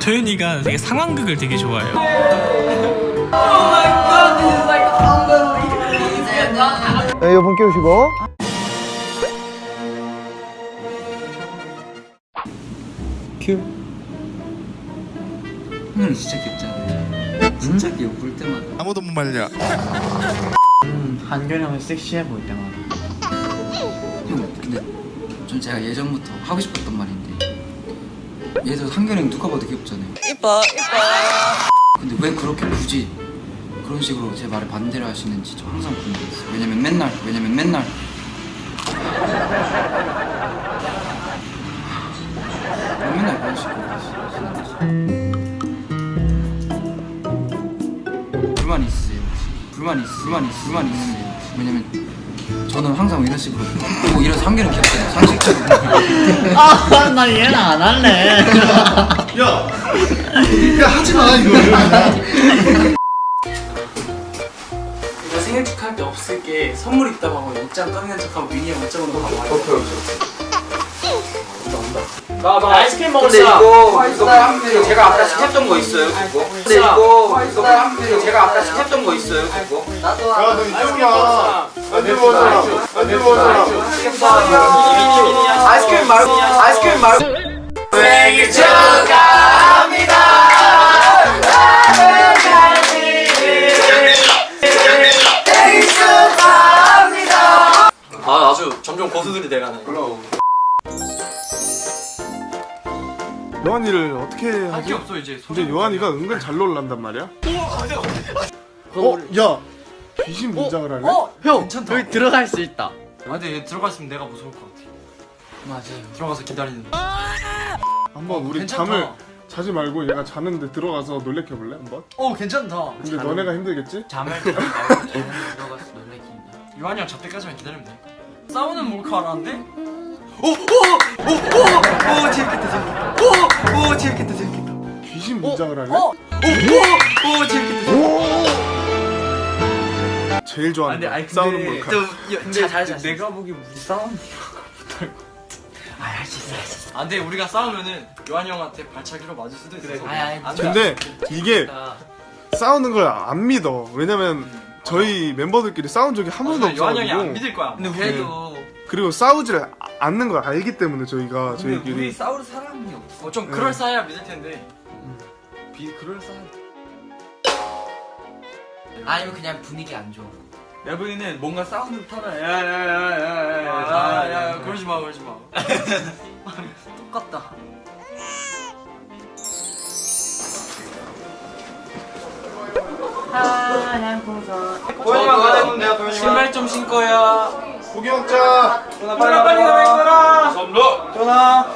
도현이가 되게 상황극을 되게 좋아해요. 네, 이어폰 끼우시고 큐 형이 진짜 귀엽잖아. 진짜 귀여워 볼 때마다. 아무도 못 말려. 한결 형은 섹시해 보일 때마다 형 근데 전 제가 예전부터 하고 싶었던 말인데 얘도 한결이 누가 봐도 귀엽잖아요. 이뻐 이뻐. 근데 왜 그렇게 굳이 그런 식으로 제 말에 반대를 하시는지 저 항상 궁금했어요. 왜냐면 맨날 왜냐면 맨날 왜 맨날 그런 식으로 하시는지 불만 있으세요? 불만 있 불만 있 불만 있으세요? 왜냐면 저는 항상 이런 식으로 꼭 이런 상계는 귀엽잖아요 상식적으로 아나 얘는 안 할래 야, 야 하지 마 이거. 이거 생일 축하할 때 없을 게 선물 있다고 하고 옷장 꺼내는 척하고 미니에 옷장으로 가고 와요. 오케이 오케이. 나나 아이스크림 먹을 근데 사람. 이거 이거 제가 아까 시켰던 거 있어요 그거 근데 이거 이거 제가 아까 시켰던 거 있어요 그거 야너 이쪽이야. 아이스크림 말고 아이스크림 말고 생일 아 아주 점점 고수들이 돼가네. 요한이를 어떻게 할게 하지? 없어 이제. 근데 요한이가 은근 잘 놀란단 말이야. 어, 야, 귀신 문장을 할래? 형 괜찮다. 여기 들어갈 수 있다 아얘 들어갔으면 내가 무서울 것 같아. 맞아요. 들어가서 기다리는. 한번 우리 괜찮다. 잠을 자지 말고 얘가 자는데 들어가서 놀래켜 볼래 한번? 어 괜찮다. 근데 너네가 힘들겠지? 잠을 들어가서 놀래킨다. 요한이 형 잡때까지만 기다리면 돼. 싸우는 몰카 알았는데? 오 오 오 오 오 재밌겠다 재밌겠다. 오 오 재밌겠다 재밌겠다. 귀신 문장을 할래? 오 오 오 재밌겠다. 제일 좋아하는 거. 싸우는 몰카. 근데 잘 내가 보기 우리 싸우는 아할수 있어 할수 있어. 안돼 우리가 싸우면은 요한이 형한테 발차기로 맞을 수도 있어. 그래. 아니 아니. 근데 이게 싸우는 걸 안 믿어. 왜냐면 저희 멤버들끼리 싸운 적이 한 번도 요한이 형이 안 믿을 거야. 근데 그래도 그리고 싸우지를 아- 않는 걸 알기 때문에 저희가 저희끼리 싸울 사람이 없어. 좀 그럴싸해야 믿을 텐데. 비 그럴싸해. 아니면 그냥 분위기 안 좋아. 내가 보기에는 뭔가 싸우는 듯하다. 야야야야야야. 야 그러지 마 그러지 마. 똑같다. 도현이가 가야 되는데요 도현이가 신발 좀 신고요. 고기 먹자. 빨리 빨리 가라. 전화. 전화.